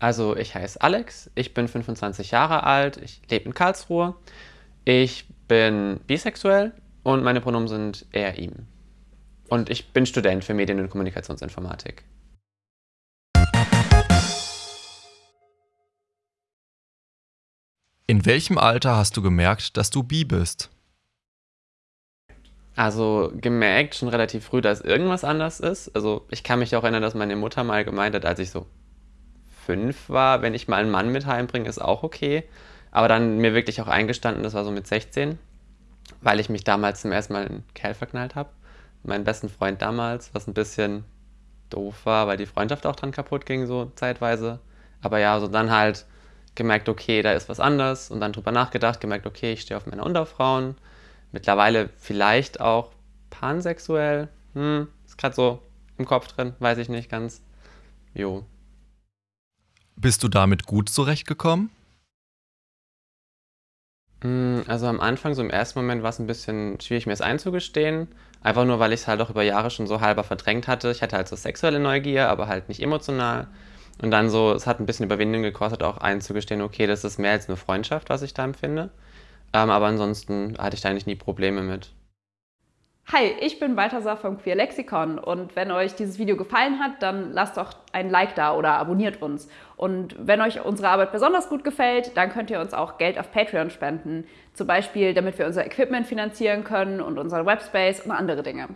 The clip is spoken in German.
Also ich heiße Alex, ich bin 25 Jahre alt, ich lebe in Karlsruhe, ich bin bisexuell und meine Pronomen sind er, ihm. Und ich bin Student für Medien- und Kommunikationsinformatik. In welchem Alter hast du gemerkt, dass du bi bist? Also gemerkt schon relativ früh, dass irgendwas anders ist. Also ich kann mich auch erinnern, dass meine Mutter mal gemeint hat, als ich so fünf war, wenn ich mal einen Mann mit heimbringe, ist auch okay. Aber dann mir wirklich auch eingestanden, das war so mit 16, weil ich mich damals zum ersten Mal in Kerl verknallt habe. Meinen besten Freund damals, was ein bisschen doof war, weil die Freundschaft auch dran kaputt ging, so zeitweise. Aber ja, so dann halt gemerkt, okay, da ist was anders und dann drüber nachgedacht, gemerkt, okay, ich stehe auf Männer und auf Frauen mittlerweile vielleicht auch pansexuell. Hm, ist gerade so im Kopf drin, weiß ich nicht ganz. Jo. Bist du damit gut zurechtgekommen? Hm, also am Anfang, so im ersten Moment, war es ein bisschen schwierig, mir es einzugestehen. Einfach nur, weil ich es halt auch über Jahre schon so halber verdrängt hatte. Ich hatte halt so sexuelle Neugier, aber halt nicht emotional. Und dann so, es hat ein bisschen Überwindung gekostet, auch einzugestehen, okay, das ist mehr als eine Freundschaft, was ich da empfinde. Ähm, aber ansonsten hatte ich da eigentlich nie Probleme mit. Hi, ich bin Balthasar vom Queer Lexikon und wenn euch dieses Video gefallen hat, dann lasst doch ein Like da oder abonniert uns. Und wenn euch unsere Arbeit besonders gut gefällt, dann könnt ihr uns auch Geld auf Patreon spenden. Zum Beispiel, damit wir unser Equipment finanzieren können und unseren Webspace und andere Dinge.